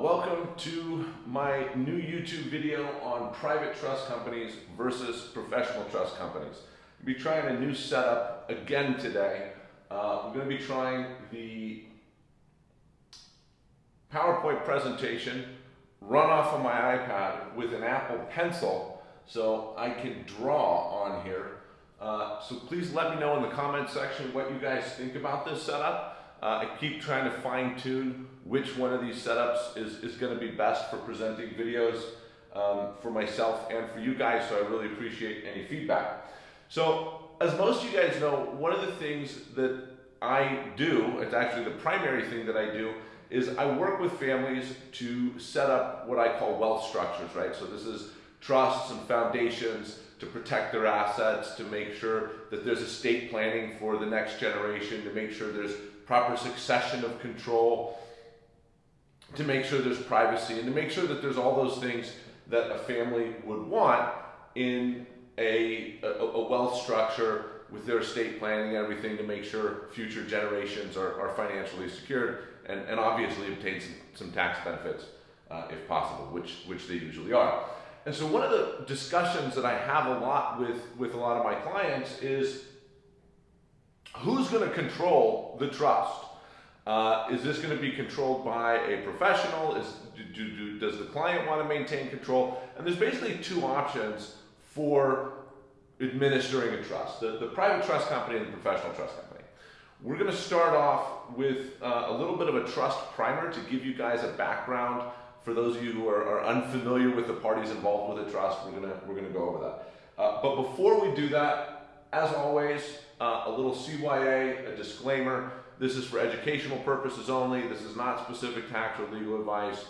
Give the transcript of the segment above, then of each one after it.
welcome to my new YouTube video on private trust companies versus professional trust companies. We'll be trying a new setup again today. Uh, we're going to be trying the PowerPoint presentation run off of my iPad with an Apple Pencil so I can draw on here. Uh, so please let me know in the comment section what you guys think about this setup. Uh, I keep trying to fine tune which one of these setups is, is going to be best for presenting videos um, for myself and for you guys, so I really appreciate any feedback. So as most of you guys know, one of the things that I do, it's actually the primary thing that I do, is I work with families to set up what I call wealth structures, right? So this is trusts and foundations to protect their assets, to make sure that there's estate planning for the next generation, to make sure there's proper succession of control, to make sure there's privacy, and to make sure that there's all those things that a family would want in a, a, a wealth structure with their estate planning and everything to make sure future generations are, are financially secured and, and obviously obtain some, some tax benefits uh, if possible, which, which they usually are. And so one of the discussions that I have a lot with, with a lot of my clients is who's going to control the trust? Uh, is this going to be controlled by a professional? Is, do, do, does the client want to maintain control? And there's basically two options for administering a trust, the, the private trust company and the professional trust company. We're going to start off with uh, a little bit of a trust primer to give you guys a background for those of you who are, are unfamiliar with the parties involved with a trust. We're going to, we're going to go over that. Uh, but before we do that, as always, uh, a little CYA, a disclaimer. This is for educational purposes only. This is not specific tax or legal advice.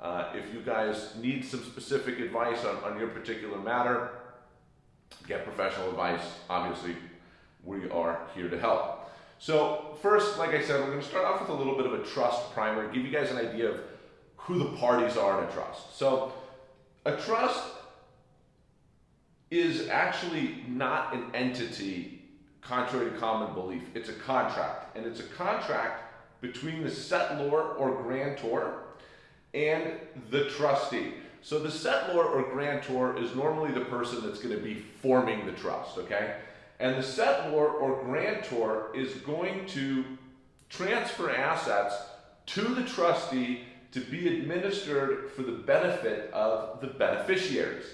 Uh, if you guys need some specific advice on, on your particular matter, get professional advice. Obviously, we are here to help. So first, like I said, we're going to start off with a little bit of a trust primer, give you guys an idea of who the parties are in a trust. So a trust is actually not an entity contrary to common belief. It's a contract, and it's a contract between the settlor or grantor and the trustee. So the settlor or grantor is normally the person that's going to be forming the trust, okay? And the settlor or grantor is going to transfer assets to the trustee to be administered for the benefit of the beneficiaries.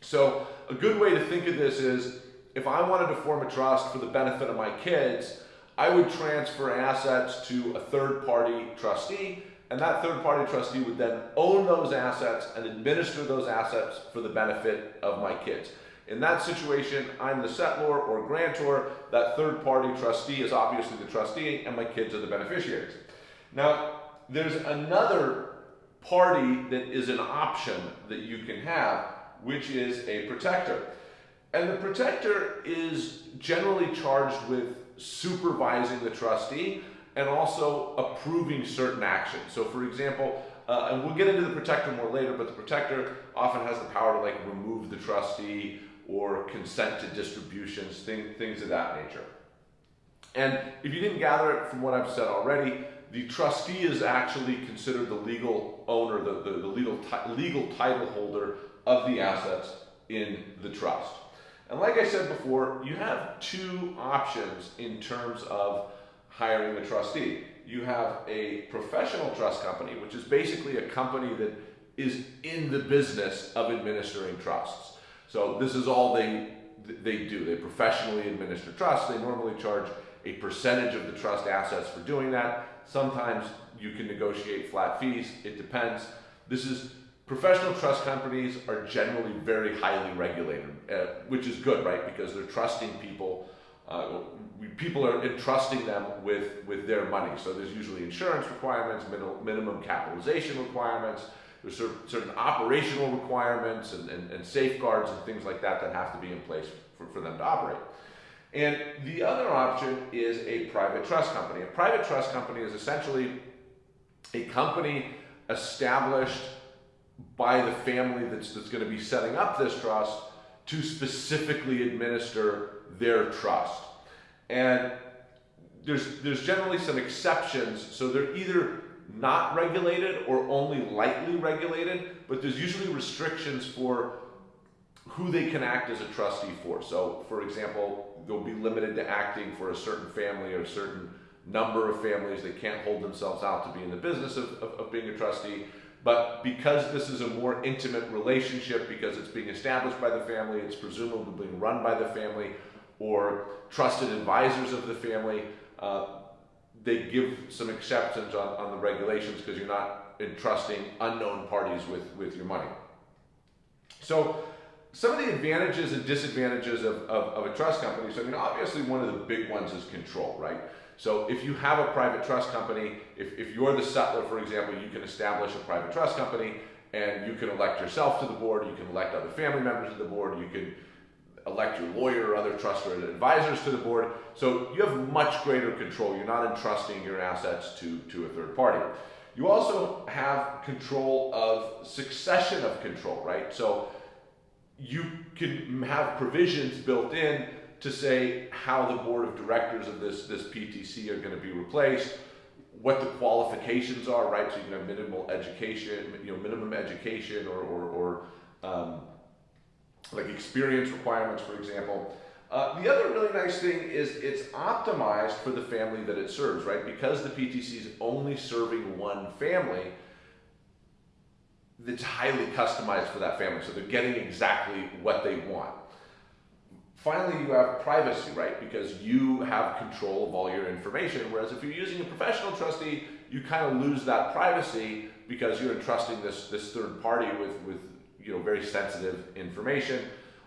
So a good way to think of this is if I wanted to form a trust for the benefit of my kids, I would transfer assets to a third party trustee, and that third party trustee would then own those assets and administer those assets for the benefit of my kids. In that situation, I'm the settlor or grantor. That third party trustee is obviously the trustee, and my kids are the beneficiaries. Now, there's another party that is an option that you can have, which is a protector. And the protector is generally charged with supervising the trustee and also approving certain actions. So for example, uh, and we'll get into the protector more later, but the protector often has the power to like remove the trustee or consent to distributions, thing, things of that nature. And if you didn't gather it from what I've said already, the trustee is actually considered the legal owner, the, the, the legal, legal title holder of the assets in the trust. And like I said before, you have two options in terms of hiring a trustee. You have a professional trust company, which is basically a company that is in the business of administering trusts. So this is all they they do. They professionally administer trusts. They normally charge a percentage of the trust assets for doing that. Sometimes you can negotiate flat fees. It depends. This is Professional trust companies are generally very highly regulated, uh, which is good, right? Because they're trusting people. Uh, we, people are entrusting them with, with their money. So there's usually insurance requirements, minimum capitalization requirements, there's certain operational requirements and, and, and, safeguards and things like that that have to be in place for, for them to operate. And the other option is a private trust company. A private trust company is essentially a company established by the family that's, that's going to be setting up this trust to specifically administer their trust. And there's, there's generally some exceptions, so they're either not regulated or only lightly regulated, but there's usually restrictions for who they can act as a trustee for. So, for example, they'll be limited to acting for a certain family or a certain number of families. They can't hold themselves out to be in the business of, of, of being a trustee. But because this is a more intimate relationship, because it's being established by the family, it's presumably being run by the family or trusted advisors of the family, uh, they give some exceptions on, on the regulations because you're not entrusting unknown parties with, with your money. So some of the advantages and disadvantages of, of, of, a trust company. So, I mean, obviously, one of the big ones is control, right? So, if you have a private trust company, if, if you're the settlor, for example, you can establish a private trust company and you can elect yourself to the board, you can elect other family members to the board, you can elect your lawyer or other trusted advisors to the board. So, you have much greater control. You're not entrusting your assets to, to a third party. You also have control of succession of control, right? So, you can have provisions built in to say how the board of directors of this, this PTC are going to be replaced, what the qualifications are, right? So you can have minimal education, you know, minimum education or, or, or um, like experience requirements, for example. Uh, the other really nice thing is it's optimized for the family that it serves, right? Because the PTC is only serving one family, that's highly customized for that family. So they're getting exactly what they want. Finally, you have privacy, right? Because you have control of all your information. Whereas if you're using a professional trustee, you kind of lose that privacy because you're entrusting this, this third party with, with you know, very sensitive information.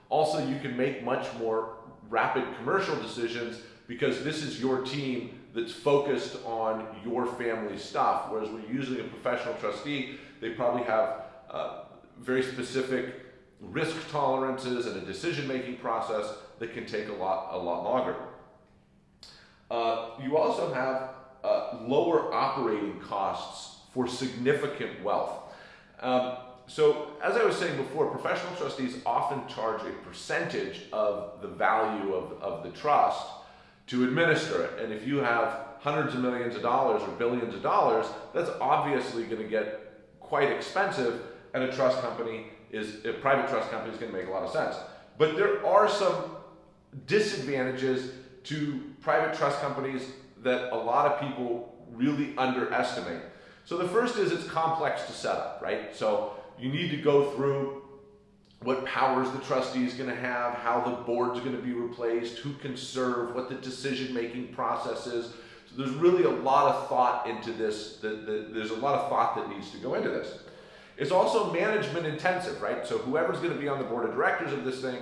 Also, you can make much more rapid commercial decisions because this is your team that's focused on your family stuff. Whereas when you're using a professional trustee, they probably have uh, very specific risk tolerances and a decision-making process that can take a lot, a lot longer. Uh, you also have uh, lower operating costs for significant wealth. Um, so as I was saying before, professional trustees often charge a percentage of the value of, of the trust to administer it. And if you have hundreds of millions of dollars or billions of dollars, that's obviously going to get quite expensive and a trust company is, a private trust company is going to make a lot of sense. But there are some disadvantages to private trust companies that a lot of people really underestimate. So the first is it's complex to set up, right? So you need to go through what powers the trustee is going to have, how the board's going to be replaced, who can serve, what the decision-making process is. So there's really a lot of thought into this. The, the, there's a lot of thought that needs to go into this. It's also management intensive, right? So whoever's going to be on the board of directors of this thing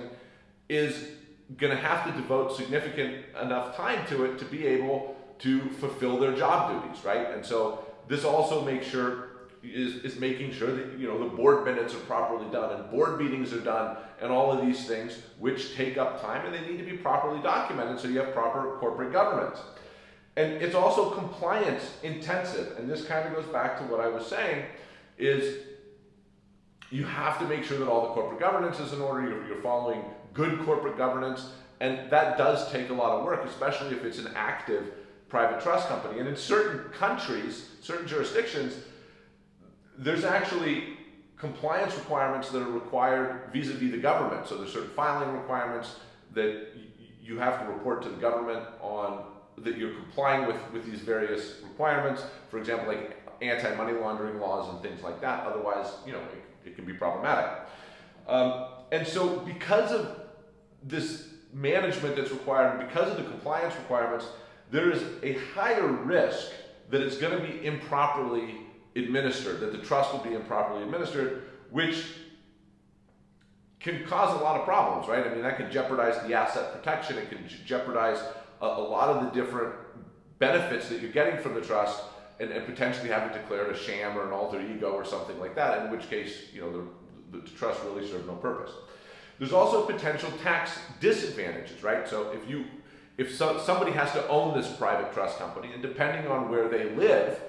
is going to have to devote significant enough time to it to be able to fulfill their job duties, right? And so this also makes sure is, is making sure that you know the board minutes are properly done and board meetings are done and all of these things which take up time and they need to be properly documented so you have proper corporate governance. And it's also compliance intensive. And this kind of goes back to what I was saying is you have to make sure that all the corporate governance is in order, you're, you're following good corporate governance, and that does take a lot of work, especially if it's an active private trust company. And in certain countries, certain jurisdictions, there's actually compliance requirements that are required vis-a-vis the government. So there's certain filing requirements that you have to report to the government on that you're complying with, with these various requirements. For example, like anti-money laundering laws and things like that. Otherwise, you know, it, it can be problematic. Um, and so because of this management that's required, because of the compliance requirements, there is a higher risk that it's going to be improperly administered, that the trust will be improperly administered, which can cause a lot of problems, right? I mean, that can jeopardize the asset protection. It can jeopardize a, a lot of the different benefits that you're getting from the trust and, and, potentially having declared a sham or an alter ego or something like that, in which case, you know, the, the trust really served no purpose. There's also potential tax disadvantages, right? So if you, if so, somebody has to own this private trust company, and depending on where they live,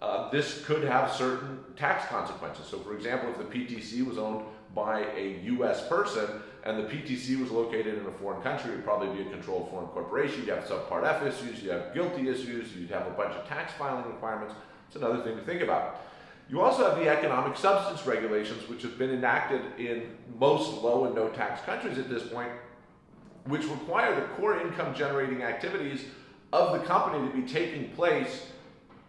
uh, this could have certain tax consequences. So for example, if the PTC was owned by a US person and the PTC was located in a foreign country, it would probably be a controlled foreign corporation. You'd have subpart F issues, you'd have GILTI issues, you'd have a bunch of tax filing requirements. It's another thing to think about. You also have the economic substance regulations, which have been enacted in most low and no tax countries at this point, which require the core income generating activities of the company to be taking place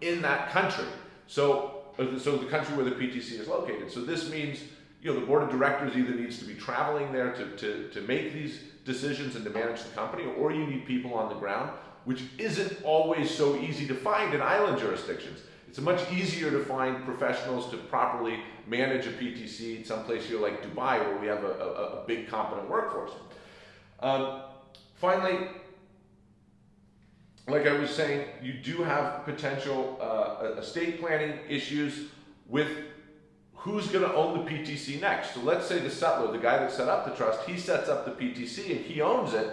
in that country. So, uh, so the country where the PTC is located. So this means, you know, the board of directors either needs to be traveling there to, to, to make these decisions and to manage the company, or you need people on the ground, which isn't always so easy to find in island jurisdictions. It's much easier to find professionals to properly manage a PTC in someplace here like Dubai where we have a, a, a big competent workforce. Um, finally, like I was saying, you do have potential uh, estate planning issues with who's going to own the PTC next. So let's say the settlor, the guy that set up the trust, he sets up the PTC and he owns it.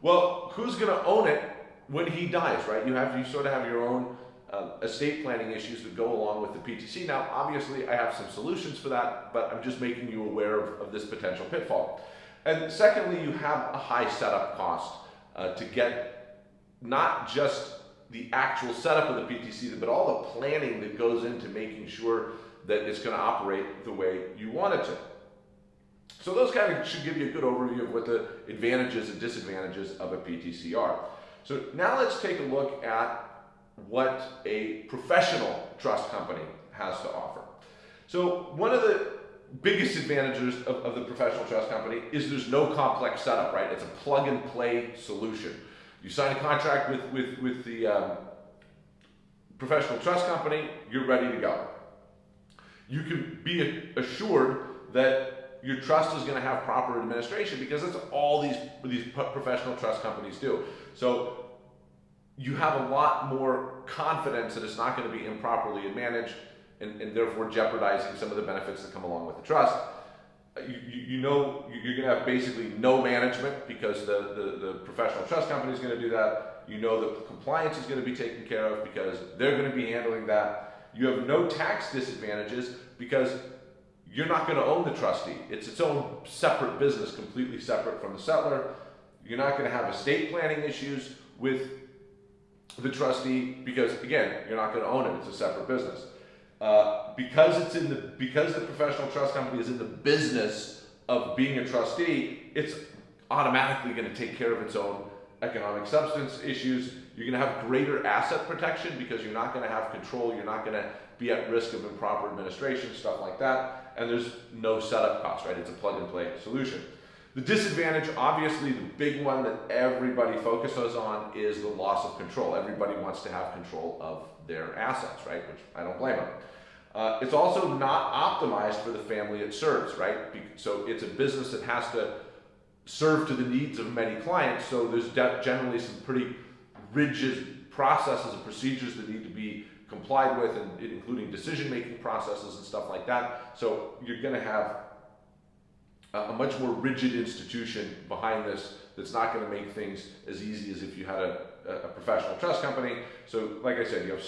Well, who's going to own it when he dies, right? You have you sort of have your own uh, estate planning issues that go along with the PTC. Now, obviously, I have some solutions for that, but I'm just making you aware of, of this potential pitfall. And secondly, you have a high setup cost uh, to get not just the actual setup of the PTC, but all the planning that goes into making sure that it's going to operate the way you want it to. So those kind of should give you a good overview of what the advantages and disadvantages of a PTC are. So now let's take a look at what a professional trust company has to offer. So one of the biggest advantages of, of, the professional trust company is there's no complex setup, right? It's a plug and play solution. You sign a contract with, with, with the um, professional trust company, you're ready to go. You can be assured that your trust is going to have proper administration because that's all these, these professional trust companies do. So you have a lot more confidence that it's not going to be improperly managed and, and therefore jeopardizing some of the benefits that come along with the trust. You, you, know you're going to have basically no management because the, the, the professional trust company is going to do that. You know that compliance is going to be taken care of because they're going to be handling that. You have no tax disadvantages because you're not going to own the trustee. It's its own separate business, completely separate from the settlor. You're not going to have estate planning issues with the trustee because again, you're not going to own it. It's a separate business. Uh, because it's in the because the professional trust company is in the business of being a trustee, it's automatically going to take care of its own economic substance issues. You're going to have greater asset protection because you're not going to have control. You're not going to be at risk of improper administration, stuff like that. And there's no setup cost, right? It's a plug and play solution. The disadvantage, obviously, the big one that everybody focuses on is the loss of control. Everybody wants to have control of their assets, right? Which I don't blame them. Uh, it's also not optimized for the family it serves, right? So it's a business that has to serve to the needs of many clients. So there's generally some pretty rigid processes and procedures that need to be complied with, and including decision-making processes and stuff like that. So you're going to have a much more rigid institution behind this that's not going to make things as easy as if you had a, a professional trust company. So, like I said, you have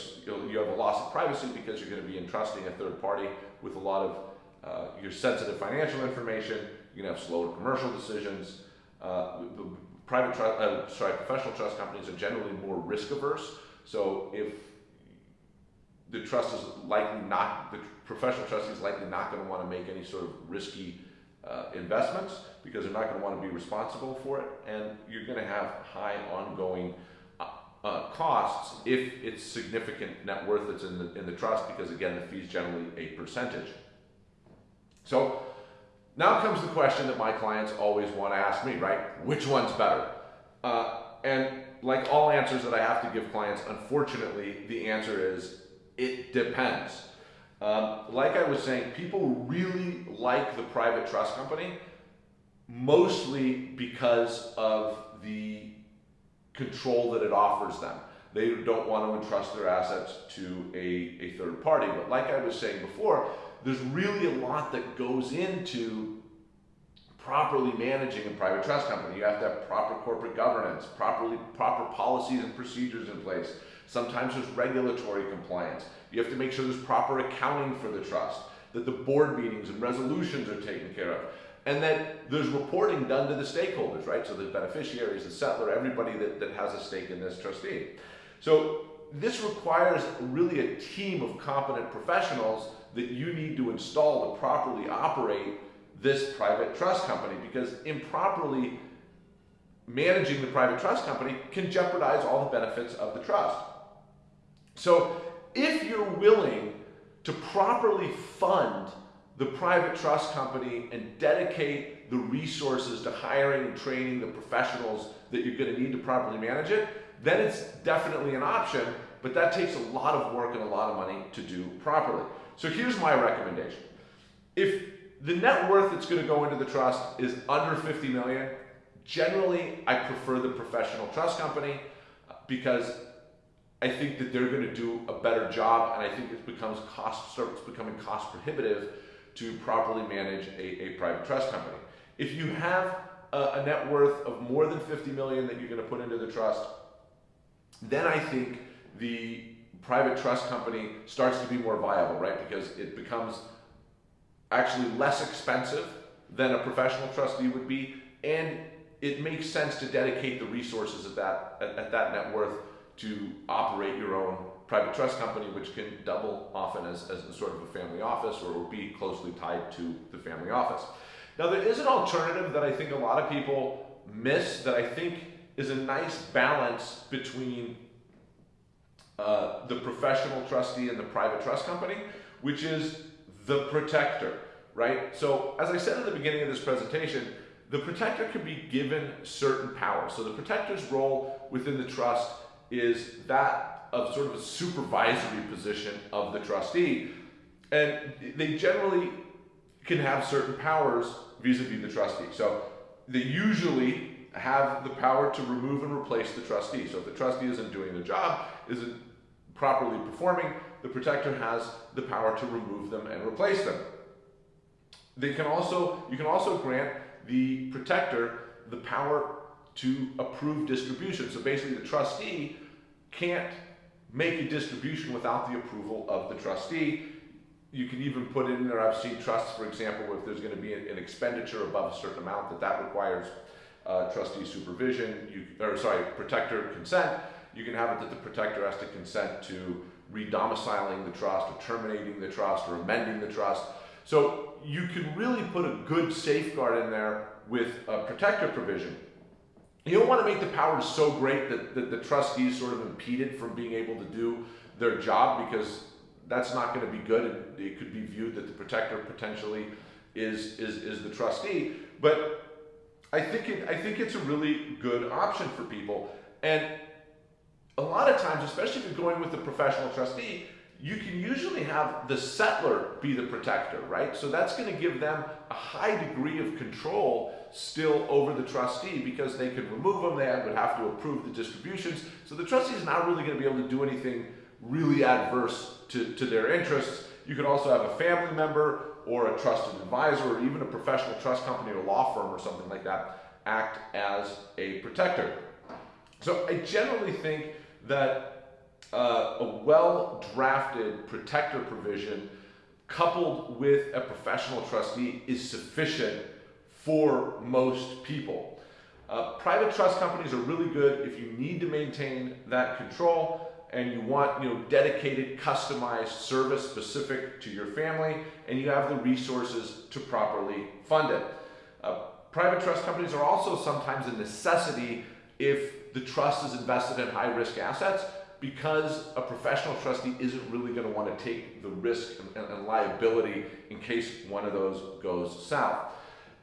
you have a loss of privacy because you're going to be entrusting a third party with a lot of uh, your sensitive financial information. You're going to have slower commercial decisions. Uh, private trust, uh, sorry, professional trust companies are generally more risk averse. So if the trust is likely not, the professional trustee is likely not going to want to make any sort of risky uh, investments because they're not going to want to be responsible for it, and you're going to have high ongoing uh, uh, costs if it's significant net worth that's in the in the trust because again the fee is generally a percentage. So now comes the question that my clients always want to ask me, right? Which one's better? Uh, and like all answers that I have to give clients, unfortunately, the answer is it depends. Um, like I was saying, people really like the private trust company, mostly because of the control that it offers them. They don't want to entrust their assets to a, a third party. But like I was saying before, there's really a lot that goes into properly managing a private trust company. You have to have proper corporate governance, properly proper policies and procedures in place. Sometimes there's regulatory compliance. You have to make sure there's proper accounting for the trust, that the board meetings and resolutions are taken care of, and that there's reporting done to the stakeholders, right? So the beneficiaries, the settlor, everybody that, that has a stake in this trustee. So this requires really a team of competent professionals that you need to install to properly operate this private trust company because improperly managing the private trust company can jeopardize all the benefits of the trust. So if you're willing to properly fund the private trust company and dedicate the resources to hiring and training the professionals that you're going to need to properly manage it, then it's definitely an option, but that takes a lot of work and a lot of money to do properly. So here's my recommendation. If the net worth that's going to go into the trust is under 50 million, generally I prefer the professional trust company because I think that they're going to do a better job and I think it becomes cost starts becoming cost prohibitive to properly manage a, a private trust company. If you have a, a net worth of more than 50 million that you're going to put into the trust, then I think the private trust company starts to be more viable, right? Because it becomes actually less expensive than a professional trustee would be, and it makes sense to dedicate the resources at that at, at that net worth to operate your own private trust company, which can double often as, as sort of a family office or be closely tied to the family office. Now, there is an alternative that I think a lot of people miss that I think is a nice balance between uh, the professional trustee and the private trust company, which is the protector, right? So, as I said at the beginning of this presentation, the protector can be given certain powers. So, the protector's role within the trust is that of sort of a supervisory position of the trustee. And they generally can have certain powers vis-a-vis the trustee. So they usually have the power to remove and replace the trustee. So if the trustee isn't doing the job, isn't properly performing, the protector has the power to remove them and replace them. They can also, you can also grant the protector the power to approve distribution. So basically the trustee can't make a distribution without the approval of the trustee. You can even put in there, I've seen trusts, for example, where if there's going to be an, expenditure above a certain amount, that that requires uh, trustee supervision, you, or sorry, protector consent. You can have it that the protector has to consent to redomiciling the trust or terminating the trust or amending the trust. So you can really put a good safeguard in there with a protector provision. You don't want to make the powers so great that, that the trustees sort of impeded from being able to do their job because that's not going to be good and it could be viewed that the protector potentially is, is, is the trustee. But I think, it, I think it's a really good option for people. And a lot of times, especially if you're going with a professional trustee, you can usually have the settlor be the protector, right? So that's going to give them a high degree of control still over the trustee because they can remove them, they would have to approve the distributions. So the trustee is not really going to be able to do anything really adverse to, to their interests. You could also have a family member or a trusted advisor or even a professional trust company or law firm or something like that act as a protector. So I generally think that uh, a well drafted protector provision coupled with a professional trustee is sufficient for most people. Uh, private trust companies are really good if you need to maintain that control and you want you know dedicated customized service specific to your family and you have the resources to properly fund it. Uh, private trust companies are also sometimes a necessity if the trust is invested in high risk assets because a professional trustee isn't really going to want to take the risk and, and, liability in case one of those goes south.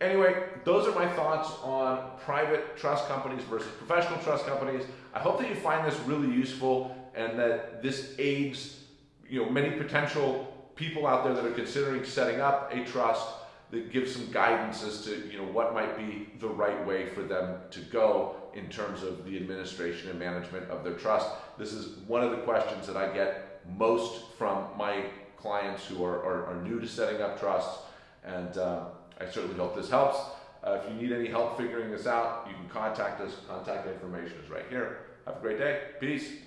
Anyway, those are my thoughts on private trust companies versus professional trust companies. I hope that you find this really useful and that this aids you know, many potential people out there that are considering setting up a trust that some guidance as to you know what might be the right way for them to go in terms of the administration and management of their trust. This is one of the questions that I get most from my clients who are, are, are new to setting up trusts, and uh, I certainly hope this helps. Uh, if you need any help figuring this out, you can contact us. Contact information is right here. Have a great day. Peace.